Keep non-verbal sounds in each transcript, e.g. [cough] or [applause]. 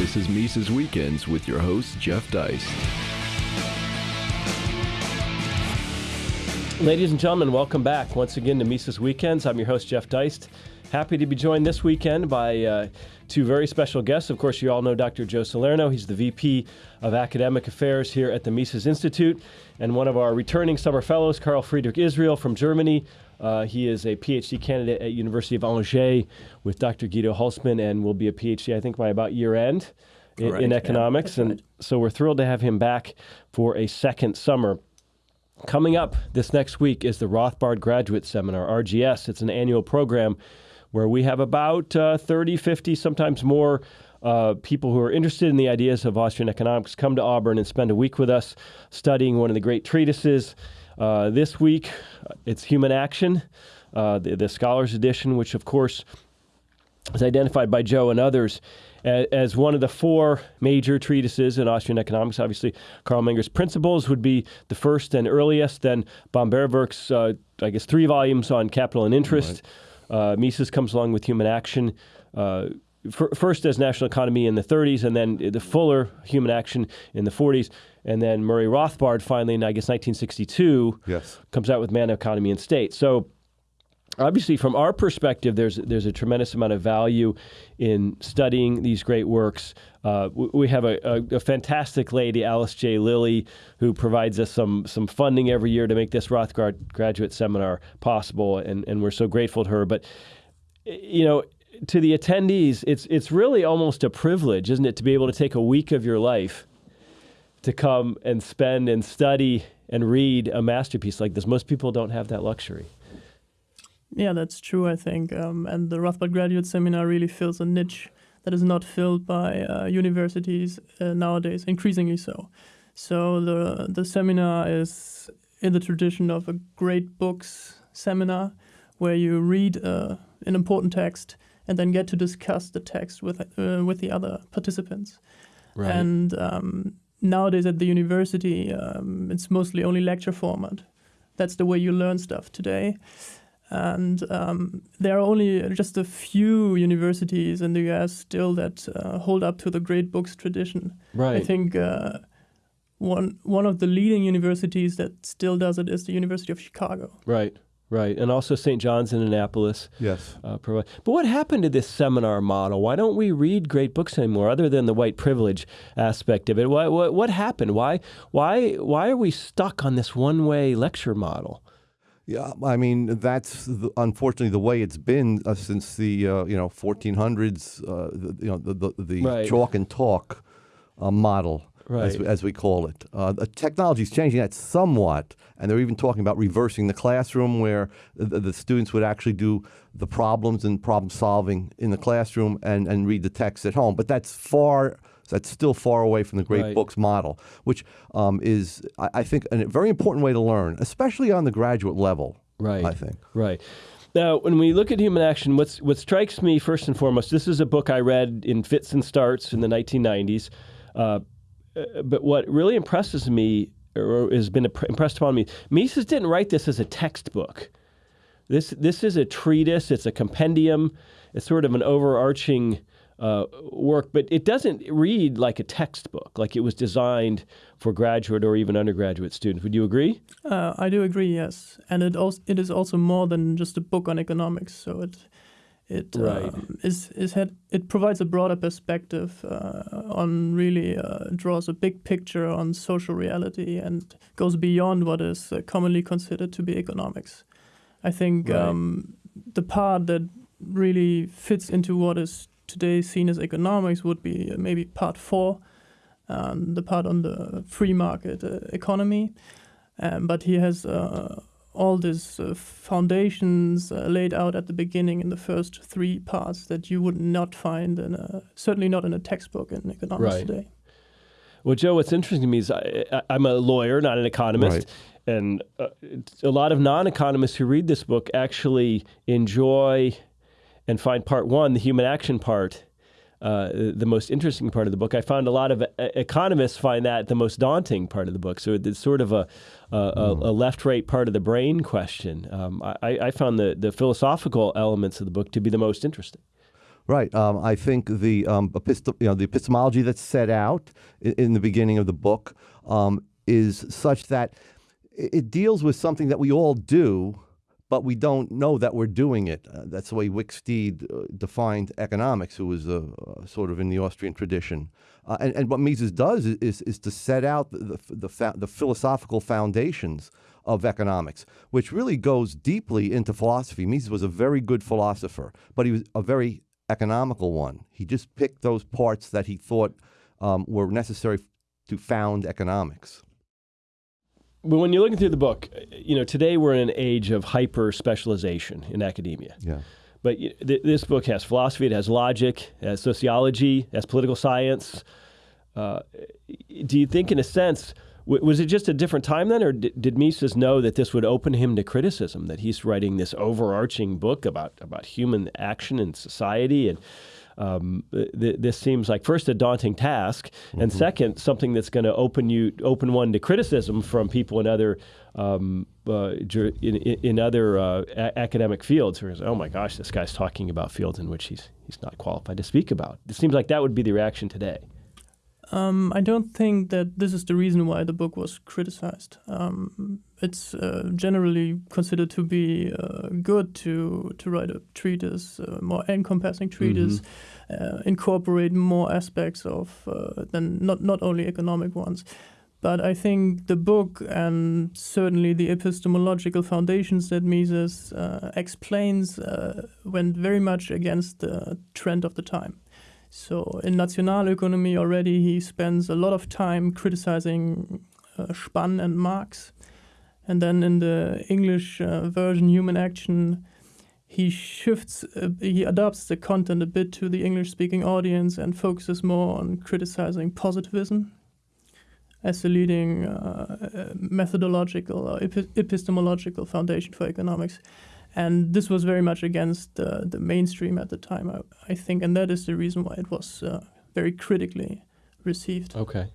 This is Mises Weekends with your host, Jeff Deist. Ladies and gentlemen, welcome back once again to Mises Weekends. I'm your host, Jeff Deist. Happy to be joined this weekend by uh, two very special guests. Of course, you all know Dr. Joe Salerno. He's the VP of Academic Affairs here at the Mises Institute, and one of our returning summer fellows, Carl Friedrich Israel from Germany. Uh, he is a PhD candidate at University of Angers with Dr. Guido Hülsmann, and will be a PhD, I think, by about year end in, Right, in economics. that's and right. so we're thrilled to have him back for a second summer. Coming up this next week is the Rothbard Graduate Seminar, RGS. It's an annual program where we have about uh, 30, 50, sometimes more uh, people who are interested in the ideas of Austrian economics come to Auburn and spend a week with us studying one of the great treatises. Uh, this week, uh, it's Human Action, uh, the, the Scholars Edition, which, of course, is identified by Joe and others a- as one of the four major treatises in Austrian economics. Obviously, Carl Menger's Principles would be the first and earliest. Then Böhm-Bawerk's, uh, I guess, three volumes on capital and interest. Uh, Mises comes along with Human Action. Fir- First as national economy in the 30s, and then the fuller human action in the 40s, and then Murray Rothbard finally in I guess 1962 Yes. comes out with Man, Economy, and State. So obviously from our perspective there's there's a tremendous amount of value in studying these great works uh, we, we have a, a, a fantastic lady alice j lilly who provides us some some funding every year to make this rothbard graduate seminar possible and, and we're so grateful to her but you know to the attendees it's it's really almost a privilege isn't it to be able to take a week of your life to come and spend and study and read a masterpiece like this most people don't have that luxury Yeah, that's true, I think. Um, and the Rothbard Graduate Seminar really fills a niche that is not filled by uh, universities uh, nowadays, increasingly so. So the, the seminar is in the tradition of a great books seminar where you read uh, an important text and then get to discuss the text with, uh, with the other participants. Right. And um, nowadays at the university, um, it's mostly only lecture format. That's the way you learn stuff today. And um, there are only just a few universities in the US still that uh, hold up to the great books tradition. right I think uh, one one of the leading universities that still does it is the University of Chicago. Right, right, and also St. John's in Annapolis. Yes. Uh, provide. But what happened to this seminar model? Why don't we read great books anymore, other than the white privilege aspect of it? What what, what happened? Why why why are we stuck on this one way lecture model? Yeah, I mean that's the, unfortunately the way it's been uh, since the uh, you know 1400s. Uh, the, you know the the, the Right. chalk and talk uh, model, Right. as we call it. Uh, the technology is changing that somewhat, and they're even talking about reversing the classroom, where the, the students would actually do the problems and problem solving in the classroom and, and read the text at home. But that's far. That's still far away from the great Right. books model, which um, is, I, I think, a very important way to learn, especially on the graduate level. Right. I think. Right. Now, when we look at human action, what's what strikes me first and foremost, this is a book I read in fits and starts in the 1990s. Uh, uh, but what really impresses me, or has been impressed upon me, Mises didn't write this as a textbook. This this is a treatise. It's a compendium. It's sort of an overarching uh, work, but it doesn't read like a textbook. Like it was designed for graduate or even undergraduate students. Would you agree? Uh, I do agree, yes, and it also it is also more than just a book on economics. So it it Right. um, is is had it provides a broader perspective uh, on really uh, draws a big picture on social reality and goes beyond what is uh, commonly considered to be economics. I think Right. um, the part that really fits into what is today seen as economics would be uh, maybe part four, um, the part on the free market uh, economy. Um, but he has uh, all these uh, foundations uh, laid out at the beginning in the first three parts that you would not find in a, certainly not in a textbook in economics Right. today. Well, Joe, what's interesting to me is I, I, I'm a lawyer, not an economist. Right. And uh, a lot of non economists who read this book actually enjoy and find part one, the human action part, uh, the most interesting part of the book. I found a lot of uh, economists find that the most daunting part of the book. So it's sort of a, a, a, a left right part of the brain question. Um, I, I found the, the philosophical elements of the book to be the most interesting. Right. Um, I think the um, epistem- you know, the epistemology that's set out in, in the beginning of the book um, is such that it deals with something that we all do, but we don't know that we're doing it. Uh, that's the way Wicksteed uh, defined economics, who was uh, uh, sort of in the Austrian tradition. Uh, and, and what Mises does is, is, is to set out the, the, the, the philosophical foundations of economics, which really goes deeply into philosophy. Mises was a very good philosopher, but he was a very economical one. He just picked those parts that he thought um, were necessary to found economics. When you're looking through the book, you know, today we're in an age of hyper specialization in academia. Yeah. But th- this book has philosophy, it has logic, it has sociology, it has political science. Uh, do you think, in a sense, w- was it just a different time then, or did, did Mises know that this would open him to criticism? That he's writing this overarching book about about human action and society, and um, th- this seems like first a daunting task, and second something that's going to open you open one to criticism from people in other um, uh, in, in in other uh, a- academic fields. Where it's, oh my gosh, this guy's talking about fields in which he's he's not qualified to speak about. It seems like that would be the reaction today. Um, I don't think that this is the reason why the book was criticized. Um, it's uh, generally considered to be uh, good to to write a treatise, uh, more encompassing treatise, uh, incorporate more aspects of uh, than not not only economic ones. But I think the book and certainly the epistemological foundations that Mises uh, explains uh, went very much against the trend of the time. So in National Economy already he spends a lot of time criticizing uh, Spann and Marx. And then in the English uh, version, Human Action, he shifts, uh, he adapts the content a bit to the English speaking audience and focuses more on criticizing positivism as the leading uh, methodological or epi- epistemological foundation for economics. And this was very much against uh, the mainstream at the time, I, I think, and that is the reason why it was uh, very critically received. Okay.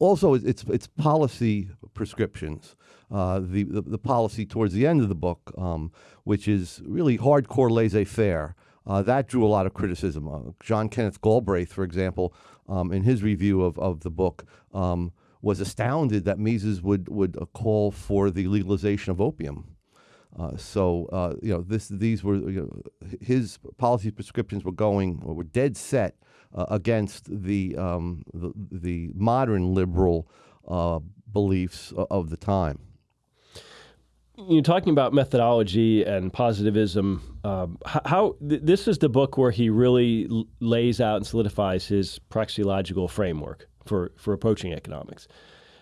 also it's it's policy prescriptions. Uh, the, the the policy towards the end of the book, um, which is really hardcore laissez-faire, uh, that drew a lot of criticism. Uh, John Kenneth Galbraith, for example, um, in his review of, of the book, um, was astounded that Mises would would uh, call for the legalization of opium. Uh, so uh, you know this these were you know, his policy prescriptions were going or were dead set uh, against the, um, the the modern liberal uh, beliefs of the time. You're talking about methodology and positivism. Um, how th- this is the book where he really lays out and solidifies his praxeological framework for, for approaching economics.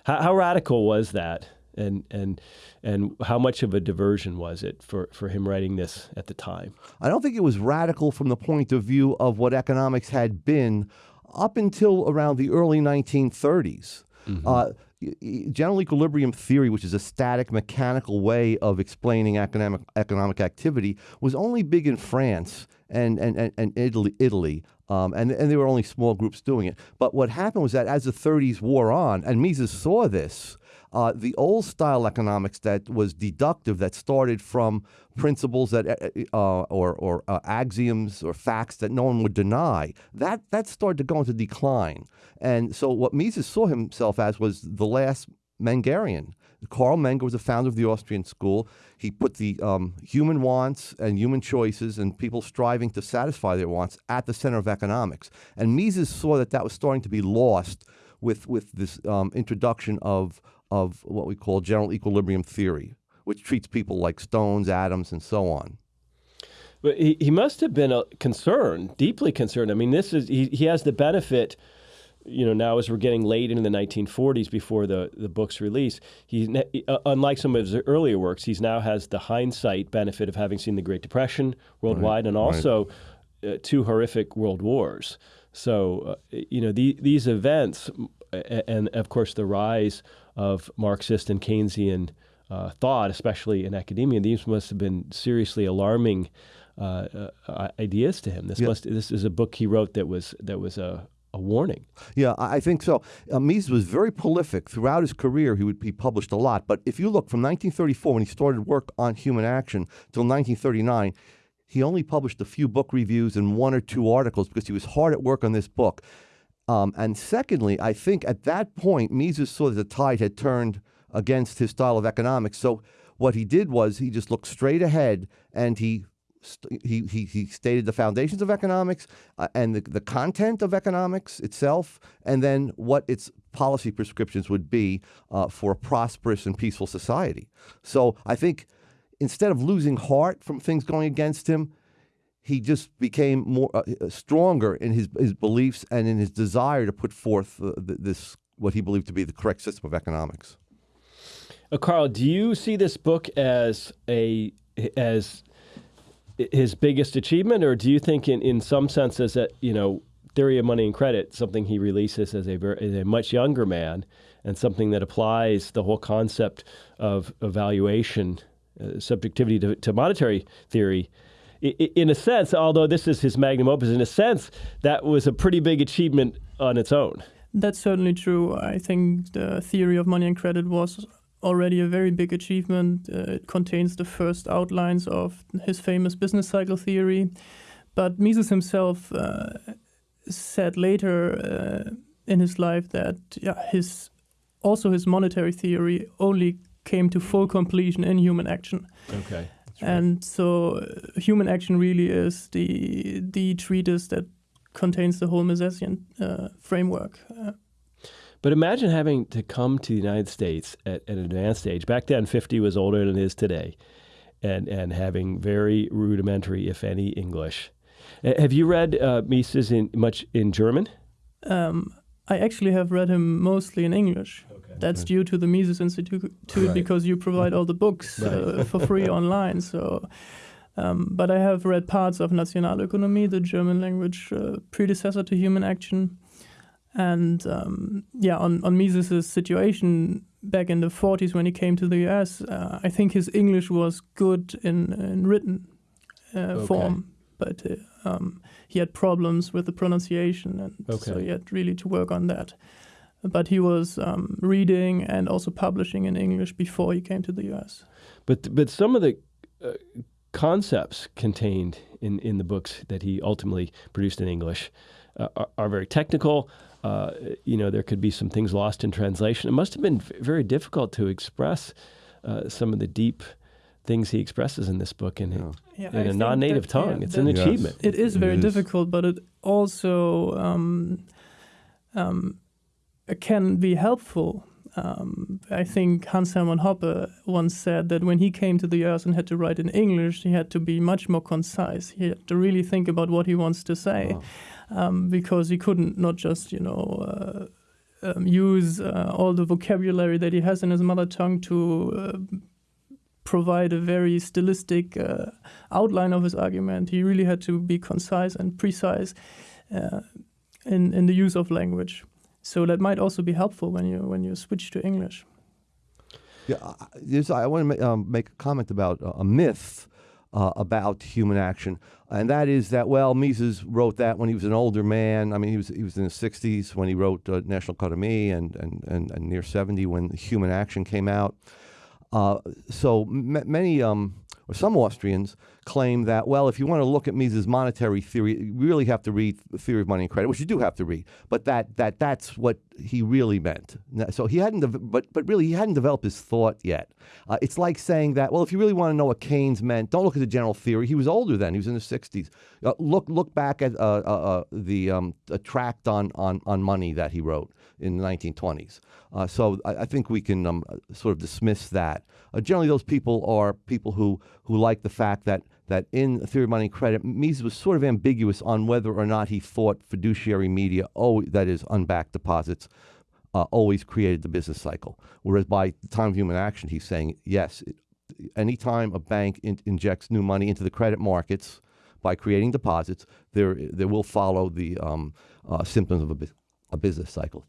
How, how radical was that, and and and how much of a diversion was it for, for him writing this at the time? I don't think it was radical from the point of view of what economics had been up until around the early 1930s. Uh, y- y- general equilibrium theory, which is a static mechanical way of explaining economic economic activity, was only big in France and and, and, and Italy. Italy. Um, and, and there were only small groups doing it. But what happened was that as the 30s wore on, and Mises saw this, uh, the old style economics that was deductive, that started from principles that, uh, uh, or, or uh, axioms or facts that no one would deny, that, that started to go into decline. And so what Mises saw himself as was the last Mengerian. Carl Menger was the founder of the Austrian school. He put the um, human wants and human choices and people striving to satisfy their wants at the center of economics. And Mises saw that that was starting to be lost with, with this um, introduction of, of what we call general equilibrium theory, which treats people like stones, atoms, and so on. But he, he must have been uh, concerned, deeply concerned. I mean, this is he, he has the benefit, you know, now as we're getting late into the 1940s before the, the book's release, he's uh, unlike some of his earlier works, he's now has the hindsight benefit of having seen the Great Depression worldwide and also uh, two horrific world wars. So, uh, you know, the, these events, and of course the rise of Marxist and Keynesian uh, thought, especially in academia, these must have been seriously alarming uh, uh, ideas to him. This must this is a book he wrote that was that was a, a warning. Yeah, I I think so. Uh, Mises was very prolific throughout his career. He would be published a lot. But if you look from 1934 when he started work on human action till 1939, he only published a few book reviews and one or two articles because he was hard at work on this book. Um, and secondly, I think at that point, Mises saw that the tide had turned against his style of economics. So what he did was he just looked straight ahead and he he, he, he stated the foundations of economics uh, and the, the content of economics itself, and then what its policy prescriptions would be uh, for a prosperous and peaceful society. So I think instead of losing heart from things going against him, he just became more uh, uh stronger in his, his beliefs and in his desire to put forth uh, this what he believed to be the correct system of economics. Uh, Carl, do you see this book as a as his biggest achievement, or do you think, in, in some senses, that you know, Theory of Money and Credit, something he releases as a as a much younger man, and something that applies the whole concept of evaluation, subjectivity to, to monetary theory, in a sense, although this is his magnum opus, in a sense, that was a pretty big achievement on its own. That's certainly true. I think the theory of money and credit was already a very big achievement. Uh, it contains the first outlines of his famous business cycle theory. But Mises himself uh, said later uh, in his life that yeah, his also his monetary theory only came to full completion in human action. Okay. Right. And so, uh, human action really is the the treatise that contains the whole Misesian uh, framework. Uh, but imagine having to come to the United States at, at, an advanced age. Back then, 50 was older than it is today, and, and having very rudimentary, if any, English. Have you read uh, Mises in much in German? Um, I actually have read him mostly in English. That's due to the Mises Institute right. because you provide all the books right. uh, for free [laughs] online. So, um, but I have read parts of Nationalökonomie, the German language uh, predecessor to Human Action. And um, yeah, on, on Mises' situation back in the 40s when he came to the US, uh, I think his English was good in, in written uh, okay. form, but uh, um, he had problems with the pronunciation, and okay. so he had really to work on that. But he was um, reading and also publishing in English before he came to the US. But, but some of the uh, concepts contained in, in the books that he ultimately produced in English uh, are, are, very technical. Uh, you know, there could be some things lost in translation. It must have been very difficult to express uh, some of the deep things he expresses in this book in, yeah. in a non-native that, tongue. Yeah, it's an yes. achievement. It is very it is. difficult, but it also um, um, it can be helpful. Um, I think Hans Hermann Hoppe once said that when he came to the US and had to write in English, he had to be much more concise. He had to really think about what he wants to say. Um, because he couldn't not just you know uh, um, use uh, all the vocabulary that he has in his mother tongue to uh, provide a very stylistic uh, outline of his argument. He really had to be concise and precise uh, in in the use of language. So that might also be helpful when you when you switch to English. Yeah, I want to make, um, make a comment about a myth uh, about human action, and that is that well, Mises wrote that when he was an older man. I mean, he was he was in his 60s when he wrote uh, Nationalökonomie, and, and and and near 70 when Human Action came out. Uh, so many um, or some Austrians claim that, well, if you want to look at Mises' monetary theory, you really have to read the Theory of Money and Credit, which you do have to read, but that, that that's what he really meant. So he hadn't, but, but really he hadn't developed his thought yet. Uh, it's like saying that, well, if you really want to know what Keynes meant, don't look at the general theory. He was older then; he was in his 60s. Uh, look, look back at uh, uh, uh the um, tract on, on, on money that he wrote in the 1920s. Uh, so I, I, think we can um, sort of dismiss that. Generally, those people are people who, who like the fact that, that in Theory of Money and Credit, Mises was sort of ambiguous on whether or not he thought fiduciary media, oh, that is, unbacked deposits, uh, always created the business cycle. Whereas by the time of human action, he's saying, yes, it, anytime a bank in, injects new money into the credit markets by creating deposits, there, there will follow the um, uh, symptoms of a, a business cycle.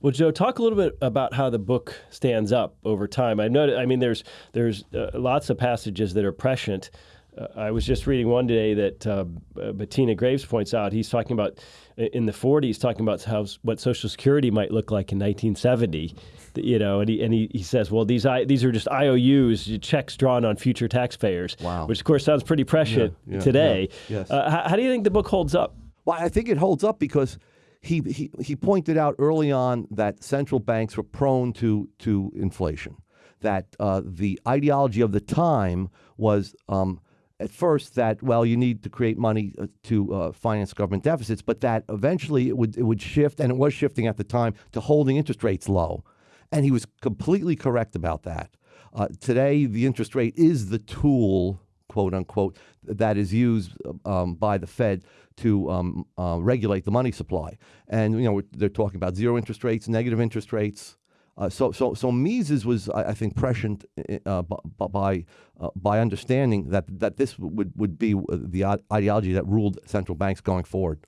Well, Joe, talk a little bit about how the book stands up over time. I know, I mean, there's there's uh, lots of passages that are prescient uh, I was just reading one today that uh, Bettina Greaves points out. He's talking about in the 40s, talking about how what Social Security might look like in 1970. You know, and he and he, he says, well, these I, these are just IOUs, checks drawn on future taxpayers. Wow. Which of course sounds pretty prescient Yeah, yeah, today. yeah, yes. Uh, how, how do you think the book holds up? Well, I think it holds up because he, he, pointed out early on that central banks were prone to, to inflation, that uh, the ideology of the time was um, at first that, well, you need to create money uh, to uh, finance government deficits, but that eventually it would, it would shift, and it was shifting at the time, to holding interest rates low. And he was completely correct about that. Uh, today, the interest rate is the tool quote unquote, that is used um, by the Fed to um, uh, regulate the money supply. And you know they're talking about zero interest rates, negative interest rates. Uh, so, so, so Mises was, I, I think, prescient uh, by uh, by understanding that that this would would be the ideology that ruled central banks going forward.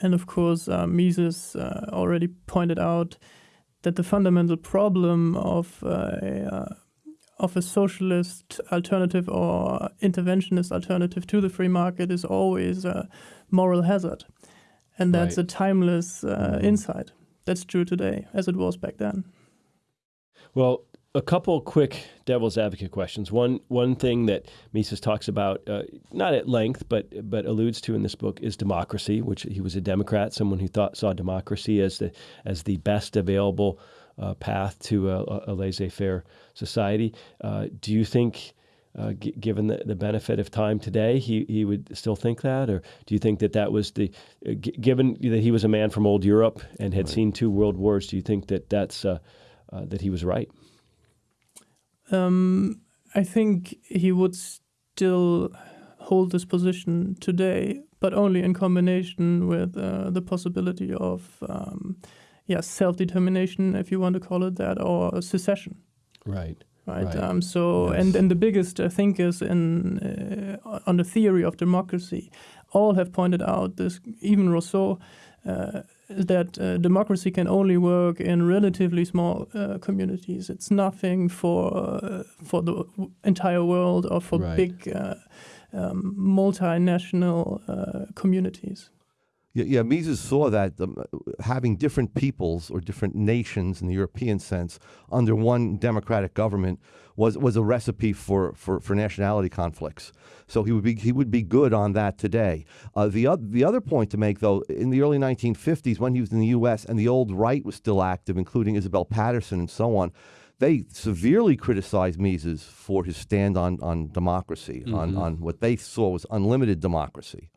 And of course, uh, Mises uh, already pointed out that the fundamental problem of uh, of a socialist alternative or interventionist alternative to the free market is always a moral hazard. And that's right. a timeless uh, mm-hmm. insight. That's true today, as it was back then. Well, a couple quick devil's advocate questions. One one thing that Mises talks about, uh, not at length, but but alludes to in this book, is democracy. Which he was a Democrat, someone who thought saw democracy as the as the best available uh, path to a, a laissez-faire society. Uh, do you think, uh, g- given the, the benefit of time today, he, he would still think that, or do you think that that was the, uh, g- given that he was a man from old Europe and had right. seen two world wars, do you think that that's uh, uh, that he was right? Um, I think he would still hold this position today, but only in combination with the possibility of. Um, yeah, self determination, if you want to call it that, or secession. Right. Right. right. Um, so, yes. and, and the biggest uh, thinkers in uh, on the theory of democracy all have pointed out this. Even Rousseau. Uh, that uh, democracy can only work in relatively small uh, communities. It's nothing for uh, for the entire world or for right. big um, multinational communities. Yeah, yeah, Mises saw that um, having different peoples or different nations in the European sense under one democratic government was, was a recipe for, for, for nationality conflicts. So he would be he would be good on that today. Uh, the other the other point to make though, in the early 1950s when he was in the U.S. and the old right was still active, including Isabel Paterson and so on, they severely criticized Mises for his stand on on democracy, mm-hmm. on on what they saw was unlimited democracy.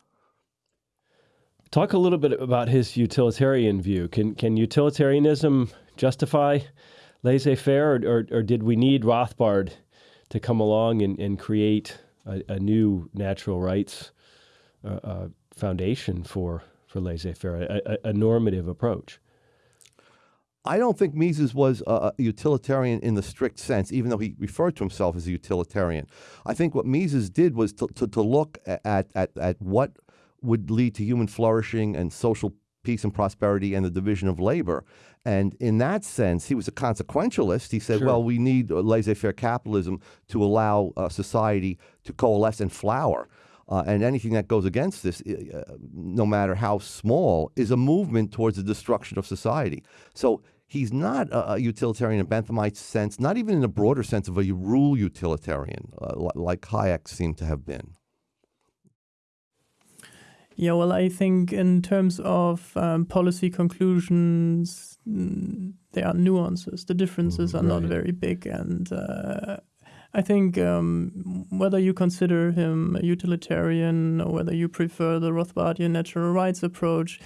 Talk a little bit about his utilitarian view. Can can utilitarianism justify laissez-faire, or, or, or did we need Rothbard to come along and, and create a, a new natural rights uh, uh, foundation for for laissez-faire, a, a, a, normative approach? I don't think Mises was a utilitarian in the strict sense, even though he referred to himself as a utilitarian. I think what Mises did was to, to, to look at, at, at what would lead to human flourishing and social peace and prosperity and the division of labor. And in that sense, he was a consequentialist. He said, sure. well, we need laissez faire capitalism to allow uh, society to coalesce and flower. Uh, and anything that goes against this, uh, no matter how small, is a movement towards the destruction of society. So he's not a, a utilitarian in Benthamite's sense, not even in a broader sense of a rule utilitarian, uh, like Hayek seemed to have been. Yeah, well, I think in terms of um, policy conclusions, mm, there are nuances. The differences are right. not very big, and uh, I think um, whether you consider him a utilitarian or whether you prefer the Rothbardian natural rights approach,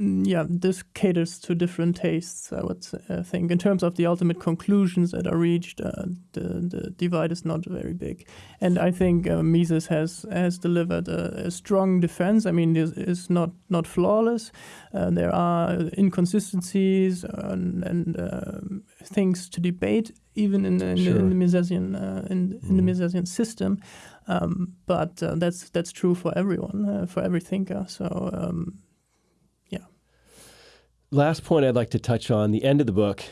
yeah, this caters to different tastes, I would uh, think. In terms of the ultimate conclusions that are reached, uh, the, the divide is not very big. And I think uh, Mises has, has delivered a, a strong defense. I mean, it is not, not flawless. Uh, there are inconsistencies and, and um, things to debate, even in, in, sure. in the Misesian, uh, in, in the mm-hmm. Misesian system. Um, but uh, that's, that's true for everyone, for every thinker. So um, last point I'd like to touch on the end of the book.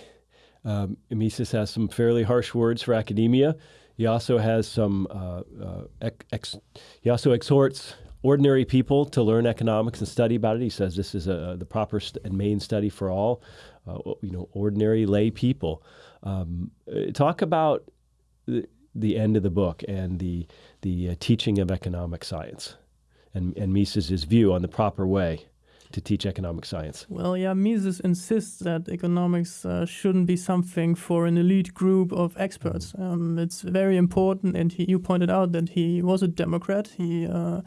Um, Mises has some fairly harsh words for academia. He also has some. Uh, uh, ex- he also exhorts ordinary people to learn economics and study about it. He says this is a, the proper and main study for all, uh, you know, ordinary lay people. Um, uh, talk about the, the, end of the book and the the uh, teaching of economic science, and and view on the proper way to teach economic science? Well, yeah, Mises insists that economics uh, shouldn't be something for an elite group of experts. Mm. Um, it's very important, and he, you pointed out that he was a Democrat. He uh,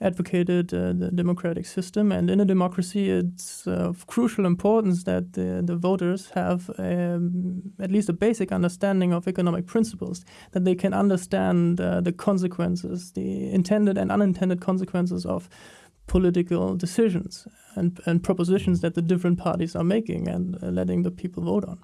advocated uh, the democratic system, and in a democracy, it's of crucial importance that the, the voters have um, at least a basic understanding of economic principles, that they can understand uh, the consequences, the intended and unintended consequences of political decisions and, and propositions that the different parties are making and uh, letting the people vote on.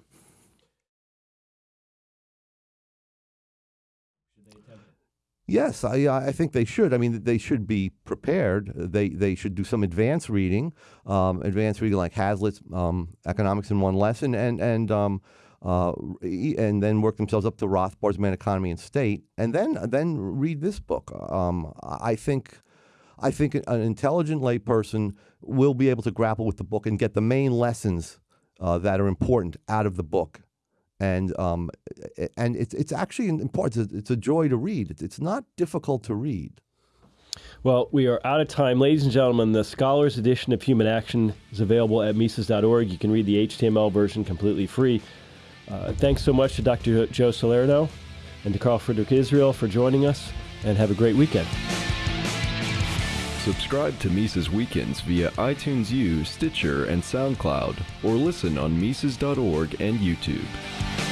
Yes, I, I think they should. I mean, they should be prepared. They they should do some advanced reading, um, advanced reading like Hazlitt's um, Economics in One Lesson, and and um, uh, and then work themselves up to Rothbard's Man, Economy, and State, and then then read this book. Um, I think I think an intelligent layperson will be able to grapple with the book and get the main lessons uh, that are important out of the book. And um, and it's it's actually important. It's a, it's a joy to read. It's, it's not difficult to read. Well, we are out of time. Ladies and gentlemen, the Scholars Edition of Human Action is available at Mises.org. You can read the HTML version completely free. Uh, thanks so much to Dr. Joe Salerno and to Carl Friedrich Israel for joining us, and have a great weekend. Subscribe to Mises Weekends via iTunes U, Stitcher, and SoundCloud, or listen on Mises.org and YouTube.